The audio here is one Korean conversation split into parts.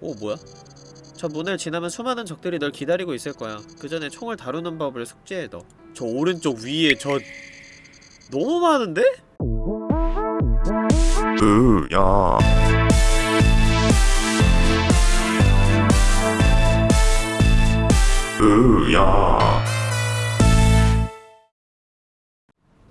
오 뭐야? 저 문을 지나면 수많은 적들이 널 기다리고 있을 거야. 그 전에 총을 다루는 법을 숙지해 둬. 저 오른쪽 위에 저 너무 많은데? 으야 으야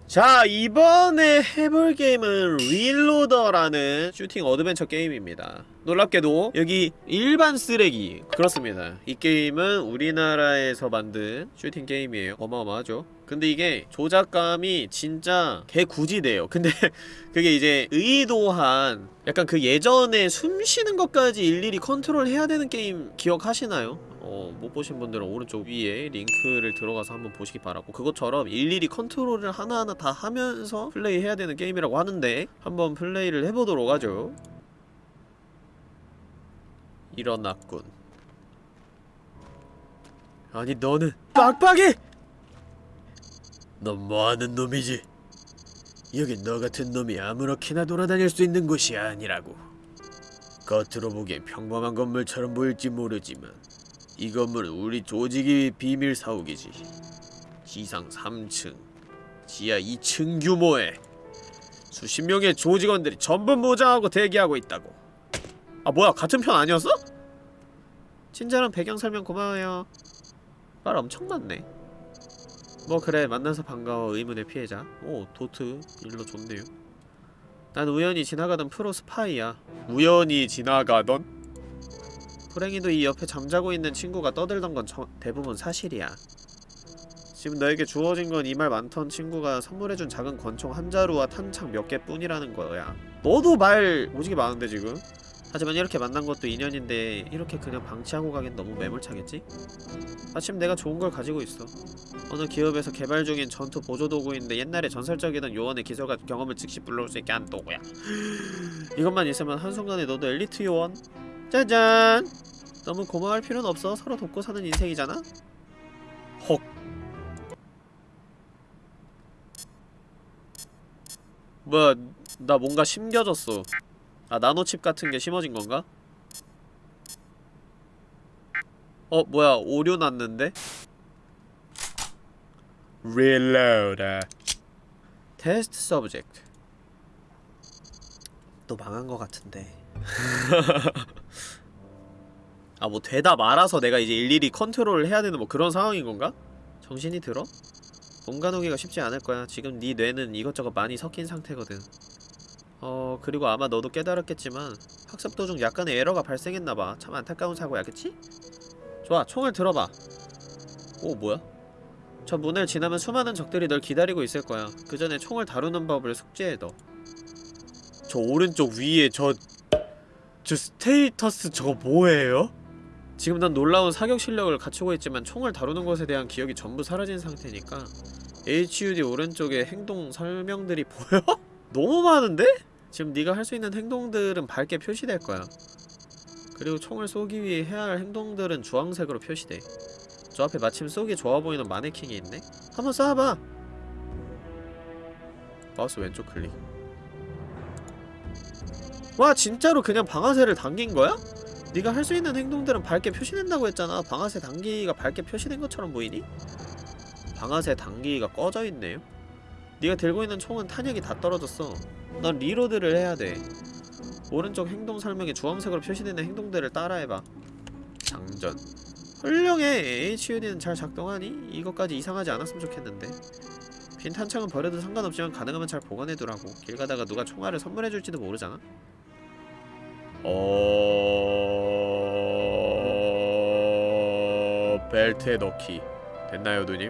자 이번에 해볼 게임은 Reloader라는 슈팅 어드벤처 게임입니다. 놀랍게도 여기 일반 쓰레기. 그렇습니다. 이 게임은 우리나라에서 만든 슈팅 게임이에요. 어마어마하죠? 근데 이게 조작감이 진짜 개구지대요. 근데 그게 이제 의도한 약간 그 예전에 숨 쉬는 것까지 일일이 컨트롤 해야 되는 게임 기억하시나요? 어, 못 보신 분들은 오른쪽 위에 링크를 들어가서 한번 보시기 바라고 그것처럼 일일이 컨트롤을 하나하나 다 하면서 플레이해야 되는 게임이라고 하는데 한번 플레이를 해보도록 하죠 일어났군 아니 너는 빡빡이! 넌 뭐하는 놈이지? 여긴 너 같은 놈이 아무렇게나 돌아다닐 수 있는 곳이 아니라고 겉으로 보기엔 평범한 건물처럼 보일지 모르지만 이 건물은 우리 조직의 비밀 사옥이지. 지상 3층, 지하 2층 규모의 수십 명의 조직원들이 전부 모장하고 대기하고 있다고. 아 뭐야 같은 편 아니었어? 친절한 배경 설명 고마워요. 말 엄청 많네. 뭐 그래 만나서 반가워 의문의 피해자. 오 도트 일로 좋네요. 난 우연히 지나가던 프로 스파이야. 우연히 지나가던? 불행히도 이 옆에 잠자고 있는 친구가 떠들던 건 저, 대부분 사실이야. 지금 너에게 주어진 건 이 말 많던 친구가 선물해준 작은 권총 한 자루와 탄창 몇 개뿐이라는 거야. 너도 말 오지게 많은데 지금? 하지만 이렇게 만난 것도 인연인데 이렇게 그냥 방치하고 가긴 너무 매몰차겠지? 마침 내가 좋은 걸 가지고 있어. 어느 기업에서 개발 중인 전투 보조도구인데 옛날에 전설적이던 요원의 기술과 경험을 즉시 불러올 수 있게 한 도구야. 이것만 있으면 한순간에 너도 엘리트 요원? 짜잔! 너무 고마워할 필요는 없어. 서로 돕고 사는 인생이잖아? 헉. 뭐야, 나 뭔가 심겨졌어. 아, 나노칩 같은 게 심어진 건가? 어, 뭐야, 오류 났는데? Reload. Test subject. 또 망한 것 같은데. 아 뭐 되다 말아서 내가 이제 일일이 컨트롤을 해야 되는 뭐 그런 상황인 건가? 정신이 들어? 공간 오기가 쉽지 않을 거야. 지금 네 뇌는 이것저것 많이 섞인 상태거든. 어 그리고 아마 너도 깨달았겠지만 학습 도중 약간의 에러가 발생했나봐. 참 안타까운 사고야, 그치? 좋아, 총을 들어봐. 오 뭐야? 저 문을 지나면 수많은 적들이 널 기다리고 있을 거야. 그 전에 총을 다루는 법을 숙지해둬. 저 오른쪽 위에 저... 저 스테이터스 저거 뭐예요? 지금 난 놀라운 사격 실력을 갖추고 있지만 총을 다루는 것에 대한 기억이 전부 사라진 상태니까 HUD 오른쪽에 행동 설명들이 보여? 너무 많은데? 지금 네가 할 수 있는 행동들은 밝게 표시될 거야 그리고 총을 쏘기 위해 해야 할 행동들은 주황색으로 표시돼 저 앞에 마침 쏘기 좋아 보이는 마네킹이 있네? 한번 쏴봐! 마우스 왼쪽 클릭 와 진짜로 그냥 방아쇠를 당긴 거야? 네가 할 수 있는 행동들은 밝게 표시된다고 했잖아. 방아쇠 당기기가 밝게 표시된 것처럼 보이니? 방아쇠 당기기가 꺼져 있네요. 네가 들고 있는 총은 탄약이 다 떨어졌어. 넌 리로드를 해야 돼. 오른쪽 행동 설명에 주황색으로 표시되는 행동들을 따라해봐. 장전. 훌륭해. HUD는 잘 작동하니? 이것까지 이상하지 않았으면 좋겠는데. 빈 탄창은 버려도 상관없지만 가능하면 잘 보관해두라고. 길 가다가 누가 총알을 선물해줄지도 모르잖아 어... 벨트에 넣기 됐나요 누님?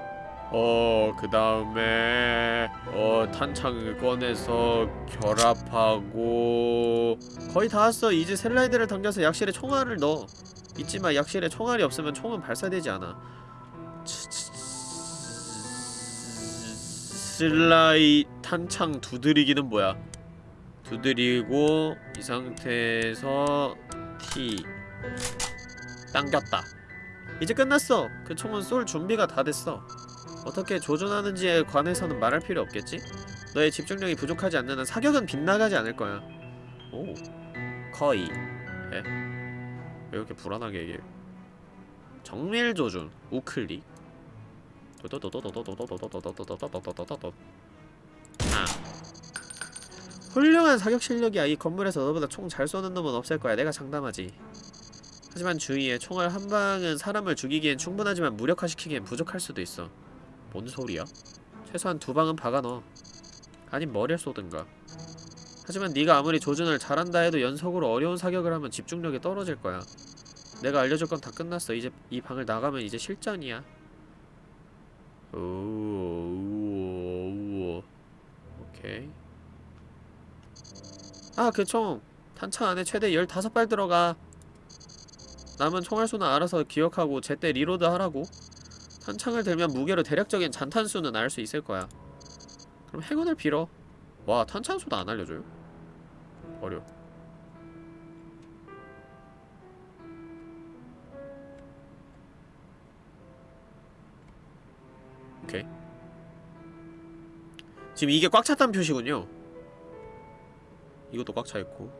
어... 그 다음에 어... 탄창을 꺼내서 결합하고 거의 다 왔어 이제 슬라이드를 당겨서 약실에 총알을 넣어 잊지마 약실에 총알이 없으면 총은 발사되지 않아 슬라이 탄창 두드리기는 뭐야 두드리고 이 상태에서 T 당겼다 이제 끝났어 그 총은 쏠 준비가 다 됐어 어떻게 조준하는지에 관해서는 말할 필요 없겠지? 너의 집중력이 부족하지 않는 한 사격은 빗나가지 않을 거야 오 거의 에? 왜 이렇게 불안하게 얘기해 정밀 조준 우클릭 아. 훌륭한 사격 실력이야. 이 건물에서 너보다 총 잘 쏘는 놈은 없을 거야. 내가 장담하지. 하지만 주의해 총알 한 방은 사람을 죽이기엔 충분하지만 무력화시키기엔 부족할 수도 있어. 뭔 소리야? 최소한 두 방은 박아넣어. 아님 머리를 쏘든가. 하지만 네가 아무리 조준을 잘한다 해도 연속으로 어려운 사격을 하면 집중력이 떨어질 거야. 내가 알려줄 건 다 끝났어. 이제 이 방을 나가면 이제 실전이야. 오, 우와, 우와. 오케이. 아, 그 총. 탄창 안에 최대 15발 들어가. 남은 총알 수는 알아서 기억하고 제때 reload 하라고. 탄창을 들면 무게로 대략적인 잔탄수는 알 수 있을 거야. 그럼 행운을 빌어. 와, 탄창수도 안 알려줘요? 어려. 오케이. 지금 이게 꽉 찼다는 표시군요. 이것도 꽉 차 있고.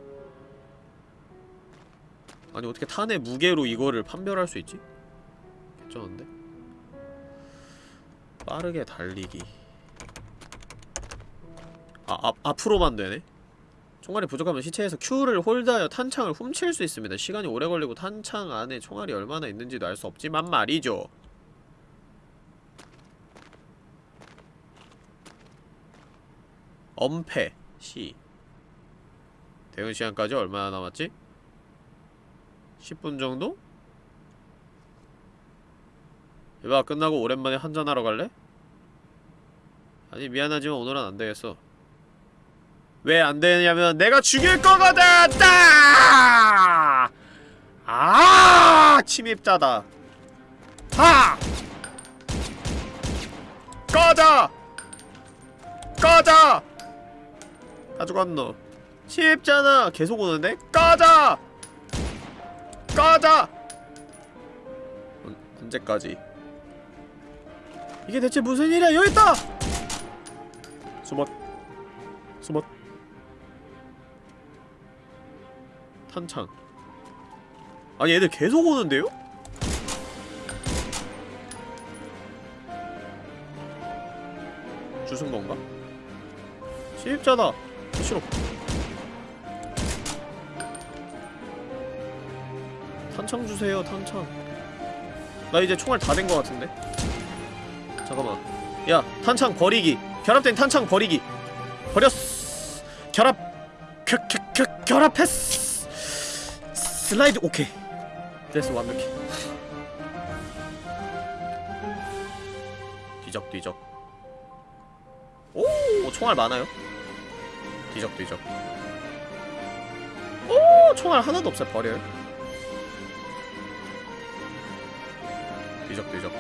아니 어떻게 탄의 무게로 이거를 판별할 수 있지? 괜찮은데? 빠르게 달리기. 아, 앞, 앞으로만 되네? 총알이 부족하면 시체에서 Q를 홀드하여 탄창을 훔칠 수 있습니다. 시간이 오래 걸리고 탄창 안에 총알이 얼마나 있는지도 알 수 없지만 말이죠. 엄폐 시 대응 시간까지 얼마나 남았지? 10분 정도? 이봐 끝나고 오랜만에 한잔하러 갈래? 아니 미안하지만 오늘은 안되겠어 왜 안되냐면 내가 죽일 거거든! 따! 아 침입자다 하! 꺼져! 꺼져! 다 죽었노 침입자나 계속 오는데? 꺼져! 언, 언제까지? 이게 대체 무슨 일이야? 여기 있다! 숨었 숨었 탄창 아니 얘들 계속 오는데요? 주순 건가? 침입자다! 싫어 탄창 주세요 탄창 나 이제 총알 다된거 같은데? 잠깐만. 야 탄창 버리기. 결합된 탄창 버리기. 버렸어 결합. 겨, 겨, 겨, 결합했어 슬라이드 오케이. 됐어 완벽해. 뒤적 뒤적. 오 총알 많아요? 뒤적 뒤적. 오 총알 하나도 없어요 버려요 뒤적 뒤적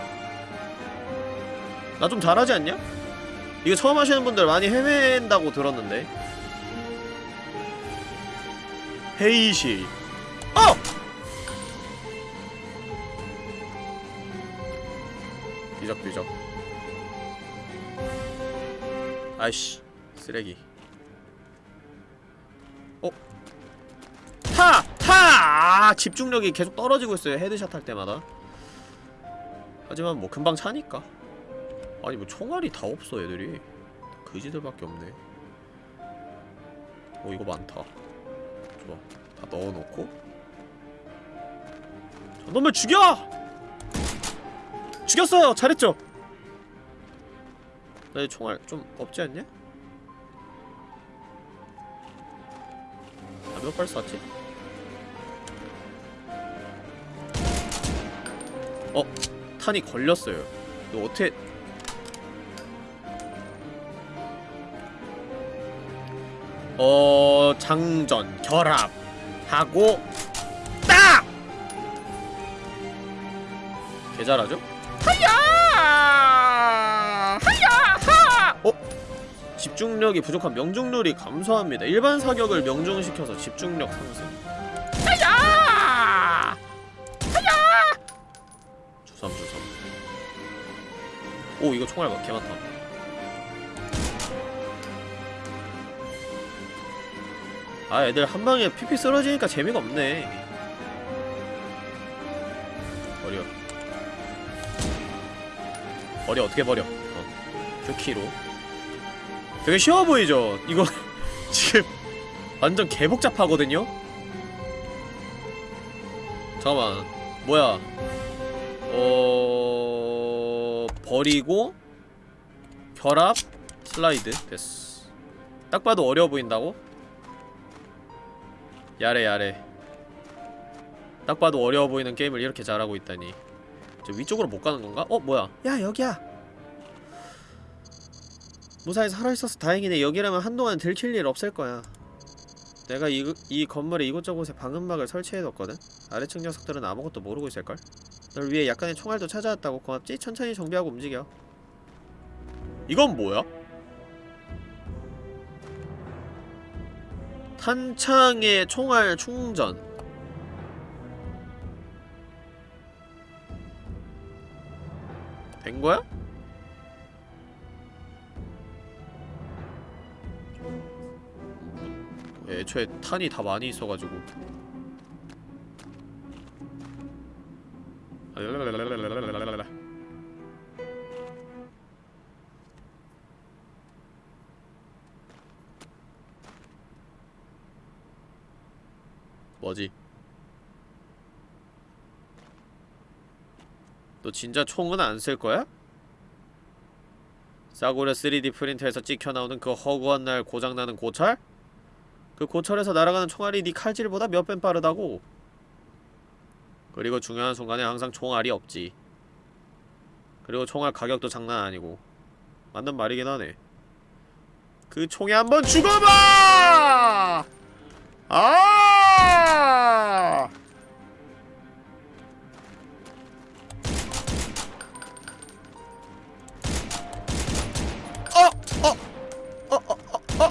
나 좀 잘하지 않냐? 이거 처음 하시는 분들 많이 헤맨다고 들었는데 헤이시 어! 뒤적 뒤적 아이씨 쓰레기 어? 타! 타! 아, 집중력이 계속 떨어지고 있어요 headshot 할 때마다 하지만 뭐 금방 차니까 아니 뭐 총알이 다 없어 애들이 그지들밖에 없네 오 이거 많다 좋아 다 넣어놓고 저놈을 죽여! 죽였어요! 잘했죠? 나이 총알 좀 없지 않냐? 아, 몇발 쐈지? 어? 탄이 걸렸어요 이거 어떻게 어... 장전, 결합 하고 딱! 개 잘하죠? 하야! 하야! 하! 어? 집중력이 부족한 명중률이 감소합니다. 일반 사격을 명중시켜서 집중력 상승. 오 이거 총알 개 많다. 아 애들 한 방에 피피 쓰러지니까 재미가 없네. 버려 버려 어떻게 버려 어. 큐키로 되게 쉬워 보이죠? 이거 지금 완전 개복잡하거든요? 잠깐만 뭐야 어... 버리고 결합 슬라이드 됐어. 딱 봐도 어려워 보인다고? 야래 야래. 딱 봐도 어려워 보이는 게임을 이렇게 잘하고 있다니. 저 위쪽으로 못 가는 건가? 어 뭐야? 야 여기야. 무사히 살아있어서 다행이네. 여기라면 한동안 들킬 일 없을 거야. 내가 이, 이 건물에 이곳저곳에 방음막을 설치해뒀거든? 아래층 녀석들은 아무것도 모르고 있을걸? 널 위해 약간의 총알도 찾아왔다고 고맙지? 천천히 정비하고 움직여 이건 뭐야? 탄창의 총알 충전 된 거야? 애초에 탄이 다 많이 있어가지고 뭐지? 너 진짜 총은 안 쓸 거야? 싸구려 3D 프린터에서 찍혀 나오는 그 허구한 날 고장나는 고철? 그 고철에서 날아가는 총알이 네 칼질보다 몇 배 빠르다고. 그리고 중요한 순간에 항상 총알이 없지. 그리고 총알 가격도 장난 아니고. 맞는 말이긴 하네. 그 총에 한번 죽어봐! 아! 어! 어! 어! 어! 어! 어! 어!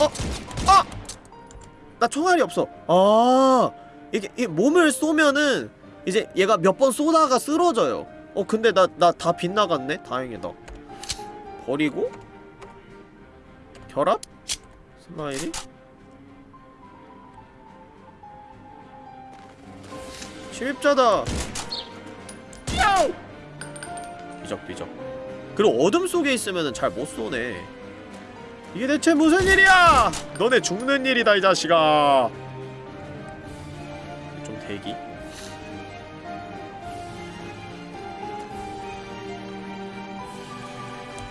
어! 어! 나 총알이 없어. 아, 이게, 이 몸을 쏘면은 이제 얘가 몇 번 쏘다가 쓰러져요. 어, 근데 나 나 다 빗나갔네. 다행이다. 버리고 결합 스마일이 침입자다. 야우! 비적비적. 그리고 어둠 속에 있으면은 잘못 쏘네. 이게 대체 무슨 일이야! 너네 죽는 일이다 이 자식아. 좀 대기.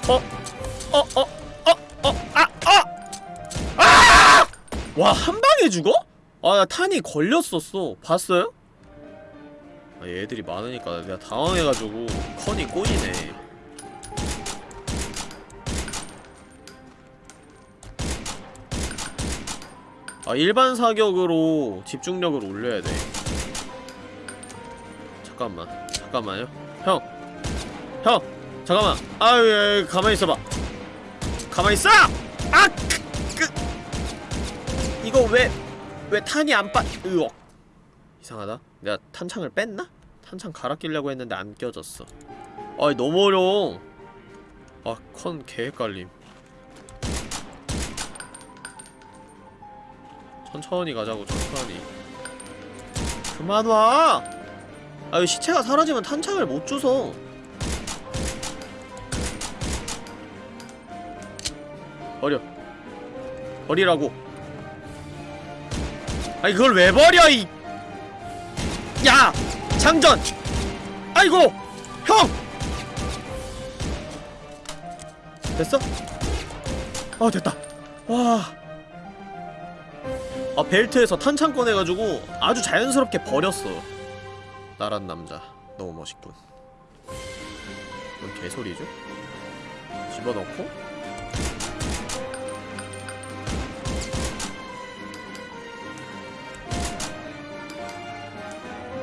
어? 어? 어? 어? 어? 아! 아! 아! 와, 한 방에 죽어? 아, 나 탄이 걸렸었어. 봤어요? 아, 얘들이 많으니까 내가 당황해가지고 컨이 꼬이네. 아 일반 사격으로 집중력을 올려야 돼 잠깐만 잠깐만요 형! 형! 잠깐만 아유 야, 야, 가만히 있어봐 가만히 있어! 아! 그, 그. 이거 왜, 왜 탄이 안 빠, 으억 이상하다 내가 탄창을 뺐나? 탄창 갈아 끼려고 했는데 안 껴졌어 아이 너무 어려워 아컨 개헷갈림 천천히 가자고 천천히 그만 와! 아이 시체가 사라지면 탄창을 못 주서 버려 버리라고 아니 그걸 왜 버려 이 야! 장전! 아이고! 형! 됐어? 어 됐다 와아 벨트에서 탄창 꺼내가지고 아주 자연스럽게 버렸어 나란 남자. 너무 멋있군. 뭔 개소리죠? 집어넣고?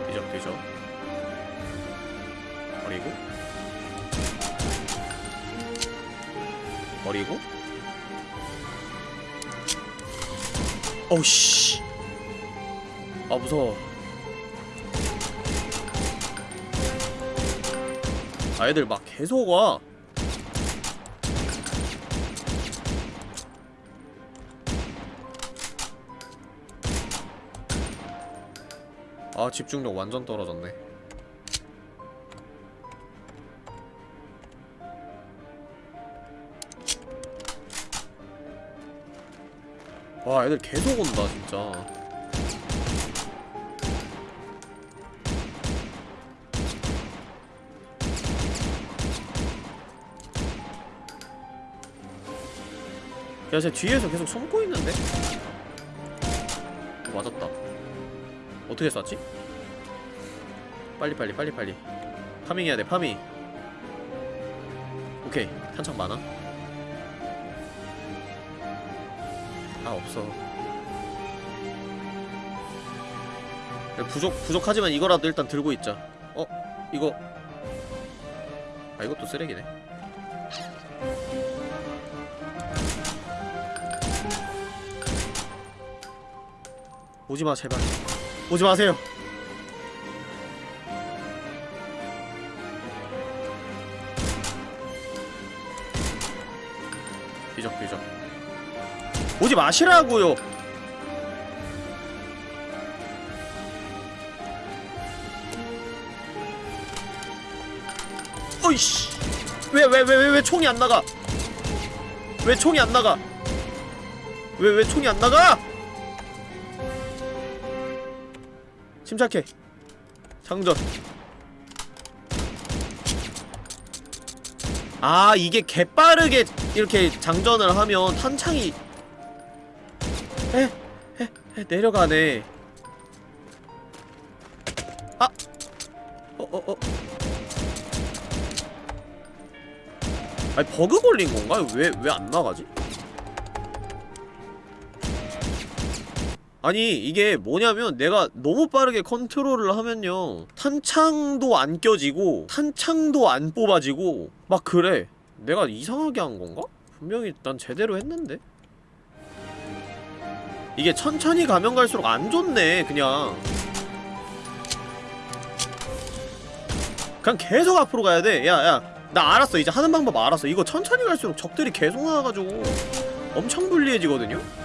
뒤적 뒤적 버리고? 버리고? 어우씨. 아 무서워 애들 막 계속 와 아, 집중력 완전 떨어졌네. 와, 애들 계속 온다, 진짜. 야, 쟤 뒤에서 계속 숨고 있는데? 어, 맞았다. 어떻게 쐈지? 빨리 빨리 빨리 빨리. 파밍해야 돼, 파밍. 오케이, 탄창 많아. 아, 없어. 야, 부족, 부족하지만 이거라도 일단 들고 있자. 어? 이거. 아, 이것도 쓰레기네. 오지마 제발. 오지 마세요. 비적비적. 오지 마시라고요. 어이씨. 왜 왜 왜 왜 왜 총이 안 나가? 왜 총이 안 나가? 왜 왜 총이 안 나가 침착해 장전 아 이게 개빠르게 이렇게 장전을 하면 탄창이 에, 에, 에 내려가네 아! 어, 어, 어. 아니 버그 걸린 건가? 왜, 왜 안 나가지? 아니 이게 뭐냐면 내가 너무 빠르게 컨트롤을 하면요. 탄창도 안 껴지고 탄창도 안 뽑아지고 막 그래. 내가 이상하게 한 건가? 분명히 난 제대로 했는데? 이게 천천히 가면 갈수록 안 좋네 그냥. 그냥 계속 앞으로 가야 돼. 야야. 나 알았어. 이제 하는 방법 알았어. 이거 천천히 갈수록 적들이 계속 나와가지고 엄청 불리해지거든요?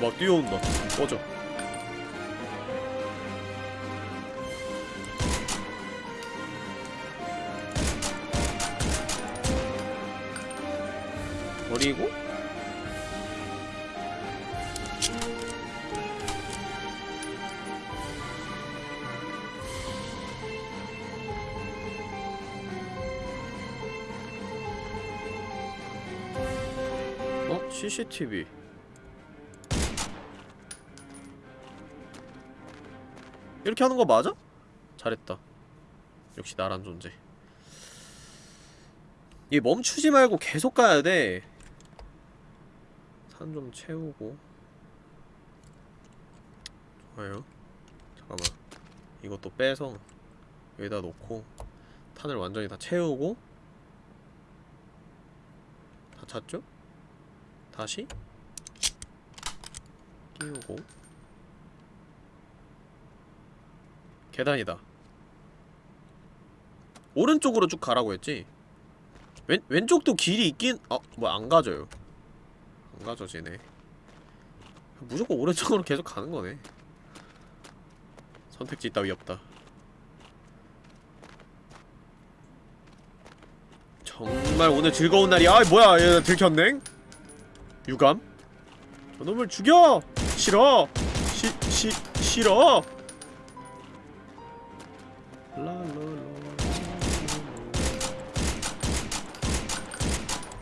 막 뛰어온다. 꺼져. 버리고 어? CCTV 이렇게 하는 거 맞아? 잘했다. 역시 나란 존재. 얘 멈추지 말고 계속 가야 돼. 산 좀 채우고. 좋아요. 잠깐만. 이것도 빼서 여기다 놓고 탄을 완전히 다 채우고 다 찼죠? 다시 끼우고 계단이다. 오른쪽으로 쭉 가라고 했지? 왼, 왼쪽도 길이 있긴, 어, 뭐안 가져요. 안 가져지네. 무조건 오른쪽으로 계속 가는 거네. 선택지 따위 없다. 정말 오늘 즐거운 날이야. 아, 뭐야, 얘 들켰네? 유감? 저놈을 죽여! 싫어! 시, 시, 싫어!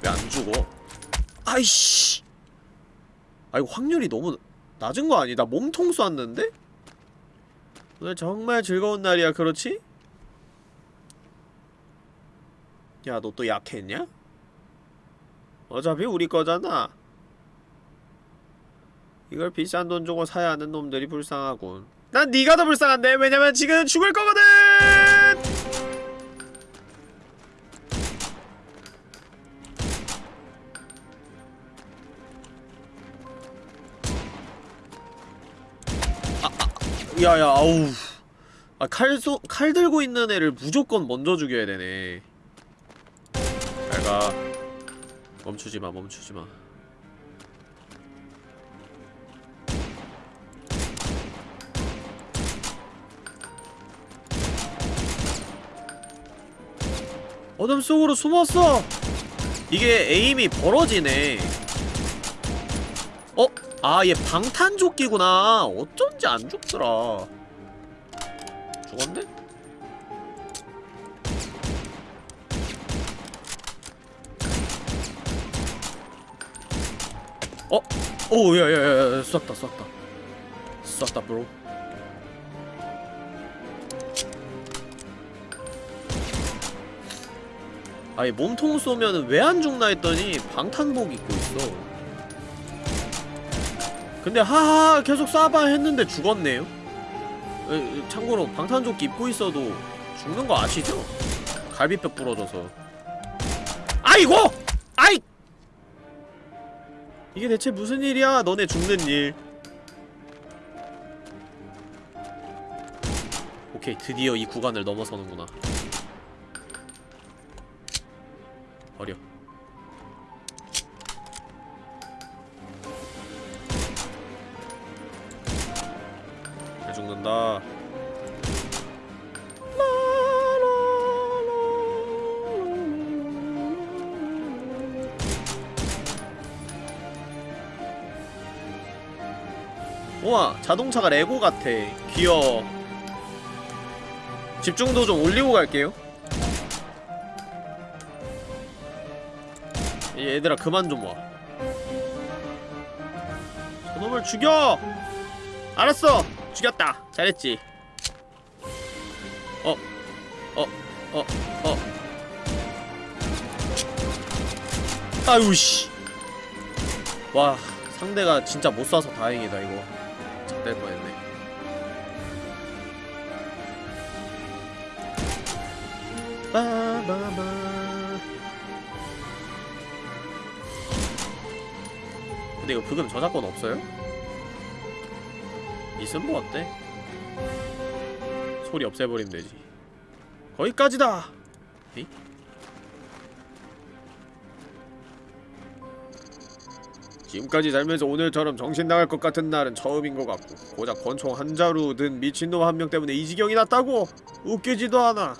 왜 안 죽어? 아이씨! 아 이거 확률이 너무 낮은 거 아니? 나 몸통 쐈는데? 오늘 정말 즐거운 날이야, 그렇지? 야, 너 또 약했냐? 어차피 우리 거잖아. 이걸 비싼 돈 주고 사야 하는 놈들이 불쌍하군. 난 네가 더 불쌍한데 왜냐면 지금 죽을 거거든. 야야 아우. 아칼 칼 들고 있는 애를 무조건 먼저 죽여야 되네. 잘가. 멈추지마 멈추지마 어둠 속으로 숨었어 이게 에임이 벌어지네 어? 아 얘 방탄조끼구나 어쩐지 안 죽더라 죽었네? 어? 오 야 야야 쐈다 쐈다 쐈다 브로 아니 몸통 쏘면은 왜안 죽나 했더니 방탄복 입고 있어 근데 하하 계속 쏴봐 했는데 죽었네요 참고로 방탄조끼 입고 있어도 죽는 거 아시죠? 갈비뼈 부러져서 아이고! 아이! 이게 대체 무슨 일이야 너네 죽는 일 오케이 드디어 이 구간을 넘어서는구나 버려. 잘 죽는다. 우와 자동차가 레고 같아. 귀여워. 집중도 좀 올리고 갈게요 얘들아 그만 좀 와. 저놈을 죽여! 알았어! 죽였다! 잘했지. 어, 어, 어, 어. 아유, 씨. 와, 상대가 진짜 못 쏴서 다행이다, 이거. 잡될 뻔했네. 근데 이거 그금 저작권 없어요? 있으면 뭐 어때? 소리 없애버리면 되지 거기까지다! 에이? 지금까지 살면서 오늘처럼 정신 나갈 것 같은 날은 처음인 것 같고 고작 권총 한 자루 든 미친놈 한 명 때문에 이 지경이 났다고! 웃기지도 않아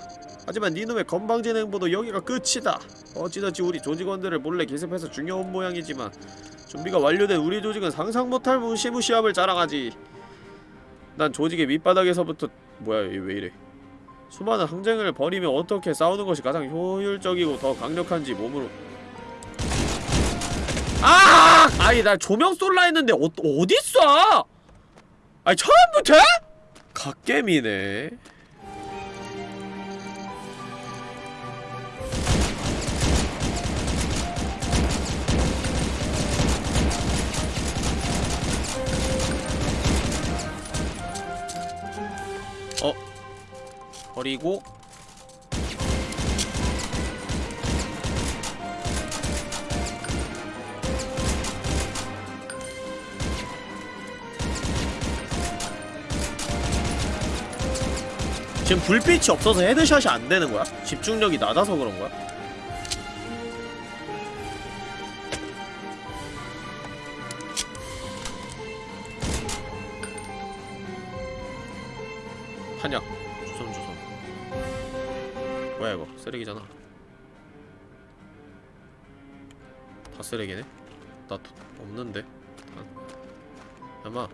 하지만 니놈의 건방진 행보도 여기가 끝이다 어찌저찌 우리 조직원들을 몰래 기습해서 중요한 모양이지만 준비가 완료된 우리 조직은 상상 못할 무시무시함을 자랑하지. 난 조직의 밑바닥에서부터 뭐야 얘 왜 이래? 수많은 항쟁을 벌이며 어떻게 싸우는 것이 가장 효율적이고 더 강력한지 몸으로. 아! 아니 나 조명 쏠라 했는데 어 어디 있어? 아니 처음부터? 갓겜이네. 버리고 지금 불빛이 없어서 헤드샷이 안 되는 거야? 집중력이 낮아서 그런 거야? 쓰레기잖아 다 쓰레기네? 나 도, 없는데 탄. 야마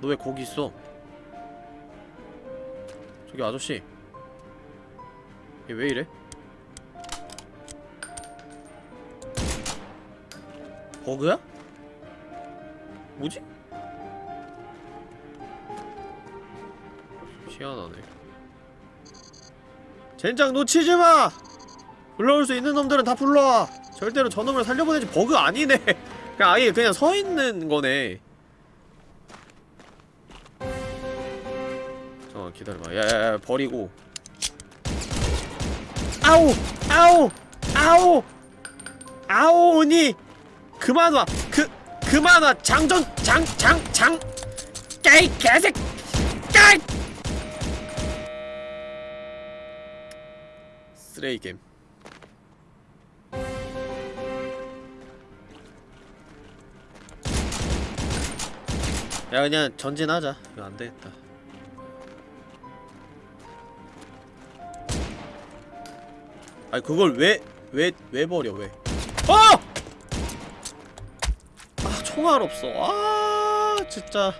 너 왜 거기 있어? 저기 아저씨 얘 왜 이래? 버그야? 뭐지? 희한하네 젠장 놓치지 마! 불러올 수 있는 놈들은 다 불러와 절대로 저놈을 살려보내지 버그 아니네 그냥 아예 그냥 서있는 거네 잠깐만 기다려봐 야야야 버리고 아우! 아우! 아우! 아우 오니! 그만 와! 그 그만 와! 장전! 장! 장! 장! 깨이 개색! 깨이! 쓰레기 게임. 야 그냥 전진하자. 이거 안되겠다. 아니 그걸 왜 왜 왜 버려 왜? 아! 아 총알 없어. 아 진짜.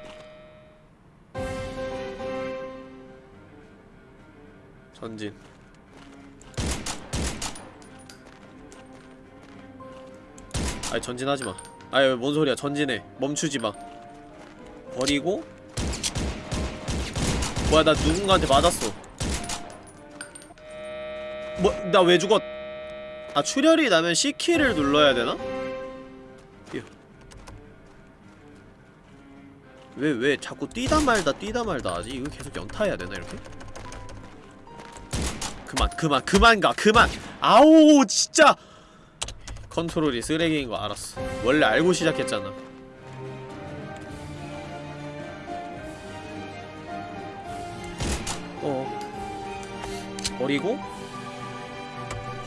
전진 아니 전진하지마. 아니 뭔 소리야. 전진해. 멈추지마. 버리고. 뭐야 나 누군가한테 맞았어. 뭐 나 왜 죽었? 아 출혈이 나면 C키를 눌러야 되나? 뛰어 왜, 왜 자꾸 뛰다 말다 뛰다 말다 하지? 이거 계속 연타해야 되나 이렇게? 그만 그만 그만 가 그만! 아우 진짜 컨트롤이 쓰레기인 거 알았어. 원래 알고 시작했잖아. 어. 버리고?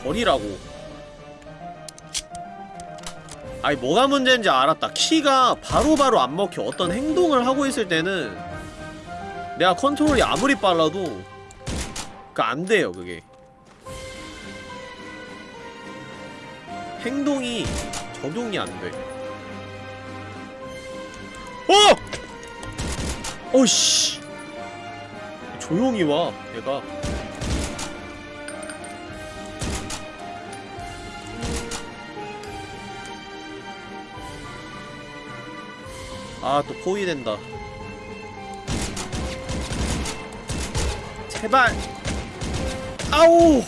버리라고. 아니 뭐가 문제인지 알았다. 키가 바로바로 안 먹혀. 어떤 행동을 하고 있을 때는 내가 컨트롤이 아무리 빨라도 그 안돼요 그게 행동이 적용이 안돼. 어! 어이씨. 조용히 와 얘가. 아 또 포위된다. 제발. 아우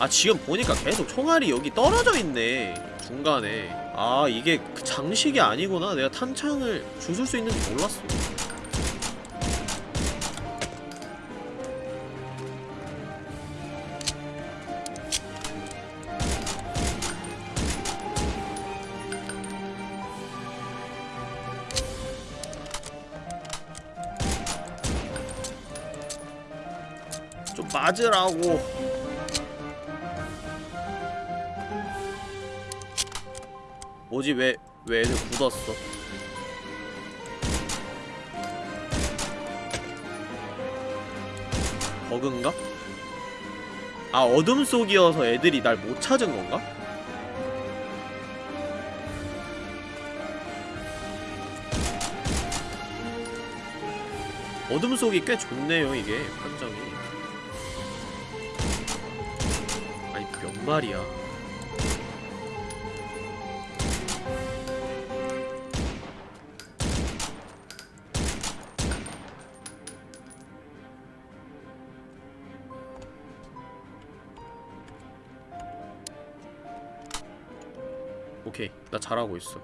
아 지금 보니까 계속 총알이 여기 떨어져 있네. 중간에. 아 이게 그 장식이 아니구나. 내가 탄창을 주술 수 있는지 몰랐어. 좀 맞으라고 뭐지 왜, 왜 애들 굳었어 버그인가? 아 어둠 속이어서 애들이 날 못 찾은 건가? 어둠 속이 꽤 좋네요 이게 판정이 아니 몇 마리야 오케이. 나 잘하고 있어.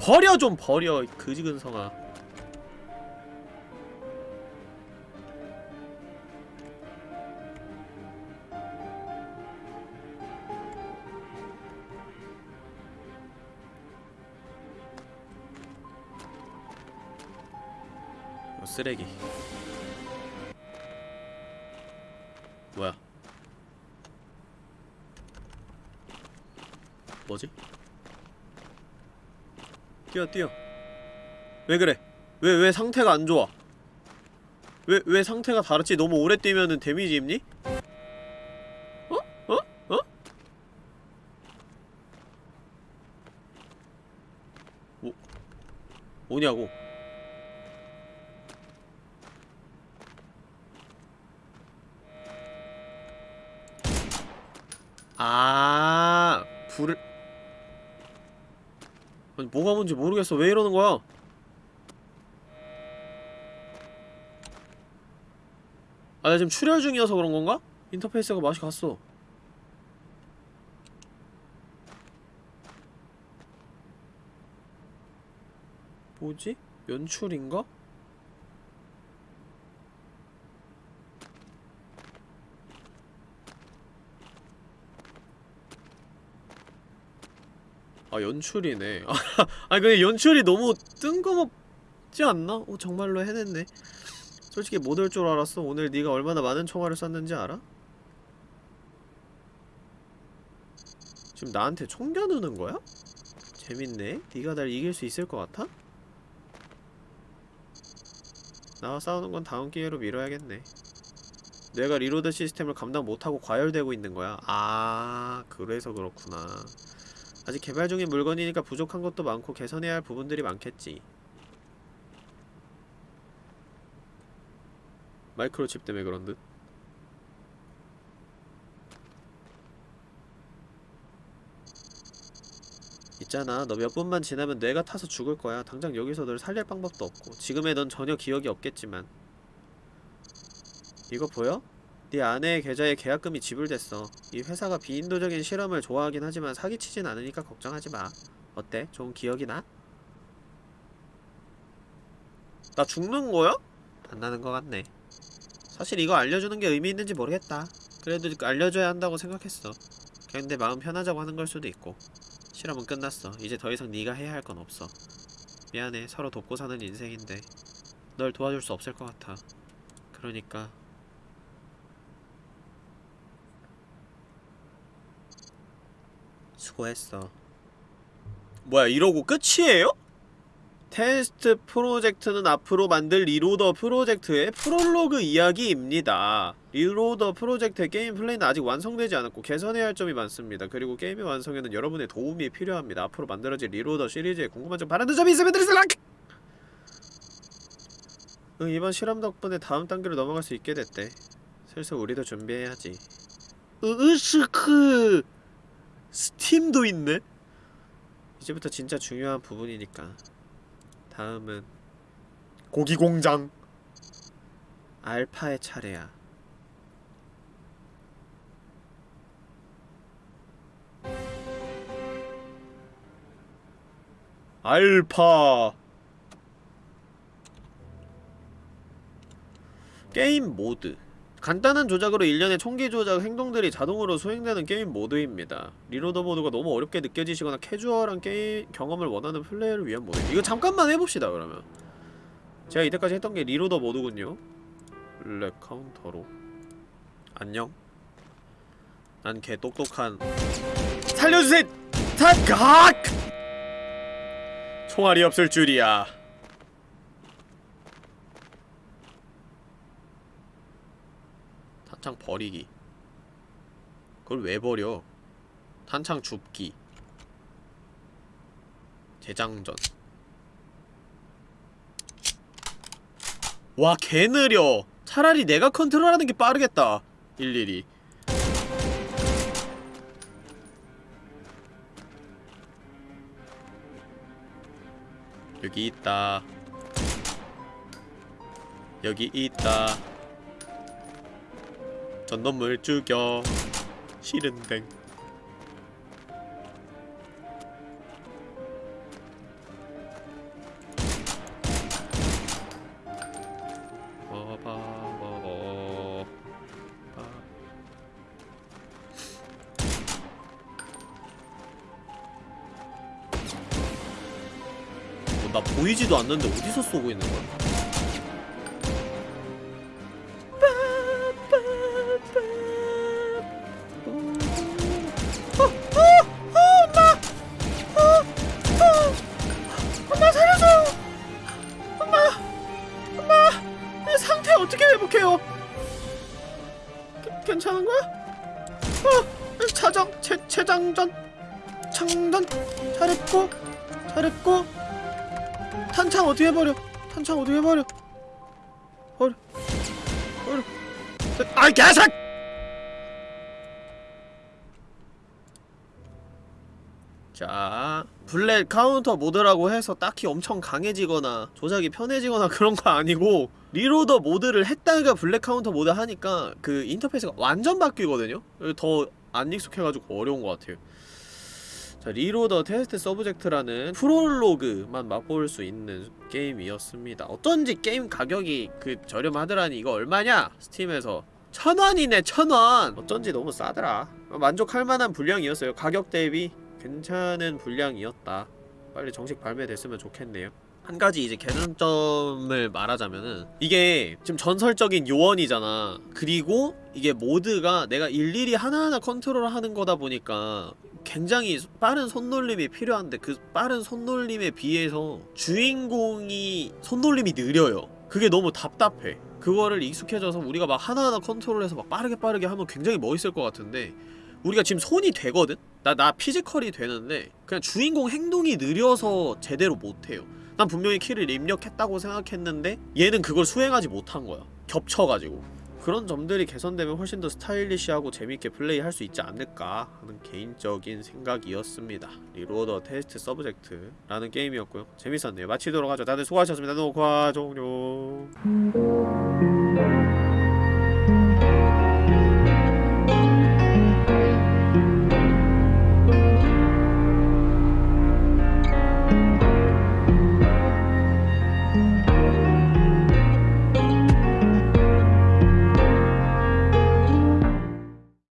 버려 좀 버려 이 그지근성아. 이거 쓰레기 뭐야 뭐지? 뛰어 뛰어 왜 그래 왜 왜 상태가 안 좋아 왜 왜 상태가 다르지 너무 오래 뛰면은 데미지 입니? 어? 어? 어? 뭐 뭐냐고 아 불을 아니 뭐가 뭔지 모르겠어 왜 이러는 거야 아 나 지금 출혈 중이어서 그런 건가? 인터페이스가 맛이 갔어 뭐지? 연출인가? 아 연출이네 아 근데 연출이 너무 뜬금없지 않나? 어 정말로 해냈네 솔직히 못 올 줄 알았어 오늘 네가 얼마나 많은 총알을 쐈는지 알아? 지금 나한테 총 겨누는 거야? 재밌네 네가 날 이길 수 있을 것 같아? 나와 싸우는 건 다음 기회로 미뤄야겠네 내가 reload 시스템을 감당 못하고 과열되고 있는 거야 아 그래서 그렇구나 아직 개발 중인 물건이니까 부족한 것도 많고 개선해야 할 부분들이 많겠지. 마이크로칩 때문에 그런 듯? 있잖아. 너 몇 분만 지나면 뇌가 타서 죽을 거야. 당장 여기서 널 살릴 방법도 없고. 지금의 넌 전혀 기억이 없겠지만. 이거 보여? 네 아내의 계좌에 계약금이 지불됐어 이 회사가 비인도적인 실험을 좋아하긴 하지만 사기치진 않으니까 걱정하지 마 어때? 좋은 기억이 나? 나 죽는 거야? 안 나는 것 같네 사실 이거 알려주는 게 의미 있는지 모르겠다 그래도 알려줘야 한다고 생각했어 그냥 내 마음 편하자고 하는 걸 수도 있고 실험은 끝났어. 이제 더 이상 네가 해야 할 건 없어. 미안해. 서로 돕고 사는 인생인데 널 도와줄 수 없을 것 같아. 그러니까 수고했어. 뭐야 이러고 끝이에요? Test Subject는 앞으로 만들 Reloader 프로젝트의 프롤로그 이야기입니다. Reloader 프로젝트의 게임 플레이는 아직 완성되지 않았고 개선해야 할 점이 많습니다. 그리고 게임의 완성에는 여러분의 도움이 필요합니다. 앞으로 만들어질 Reloader 시리즈에 궁금한 점 바라는 점이 있으면 드리슬락! 응, 이번 실험 덕분에 다음 단계로 넘어갈 수 있게 됐대. 슬슬 우리도 준비해야지. 으으스크! 스팀도 있네? 이제부터 진짜 중요한 부분이니까. 다음은 고기공장 알파의 차례야 알파 게임 모드 간단한 조작으로 일련의 총기 조작 행동들이 자동으로 수행되는 게임 모드입니다. Reloader 모드가 너무 어렵게 느껴지시거나 캐주얼한 게임 경험을 원하는 플레이어를 위한 모드. 이거 잠깐만 해봅시다 그러면. 제가 이때까지 했던 게 Reloader 모드군요. Black Counter로. 안녕. 난 개 똑똑한. 살려주세요. 타각. 총알이 없을 줄이야. 탄창 버리기. 그걸 왜 버려? 탄창 줍기. 재장전. 와 개느려. 차라리 내가 컨트롤하는 게 빠르겠다. 일일이. 여기 있다. 여기 있다 전 놈을 죽여 싫은데 어, 나 보이지도 않는데 어디서 쏘고 있는 거야? 엄마 카운터 모드라고 해서 딱히 엄청 강해지거나 조작이 편해지거나 그런 거 아니고 Reloader 모드를 했다가 Black Counter 모드 하니까 그 인터페이스가 완전 바뀌거든요? 더 안 익숙해가지고 어려운 것 같아요. 자 Reloader Test Subject라는 프롤로그만 맛볼 수 있는 게임이었습니다. 어쩐지 게임 가격이 그 저렴하더라니 이거 얼마냐? Steam에서 천원이네 천원! 어쩐지 너무 싸더라. 만족할 만한 분량이었어요. 가격 대비 괜찮은 분량이었다 빨리 정식 발매됐으면 좋겠네요. 한 가지 이제 개선점을 말하자면은 이게 지금 전설적인 요원이잖아. 그리고 이게 모드가 내가 일일이 하나하나 컨트롤하는 거다 보니까 굉장히 빠른 손놀림이 필요한데 그 빠른 손놀림에 비해서 주인공이 손놀림이 느려요. 그게 너무 답답해. 그거를 익숙해져서 우리가 막 하나하나 컨트롤해서 막 빠르게 빠르게 하면 굉장히 멋있을 것 같은데 우리가 지금 손이 되거든? 나, 나 physical이 되는데 그냥 주인공 행동이 느려서 제대로 못해요. 난 분명히 키를 입력했다고 생각했는데 얘는 그걸 수행하지 못한 거야. 겹쳐가지고. 그런 점들이 개선되면 훨씬 더 스타일리시하고 재밌게 플레이할 수 있지 않을까 하는 개인적인 생각이었습니다. Reloader Test Subject라는 게임이었고요. 재밌었네요. 마치도록 하죠. 다들 수고하셨습니다. 녹화 종료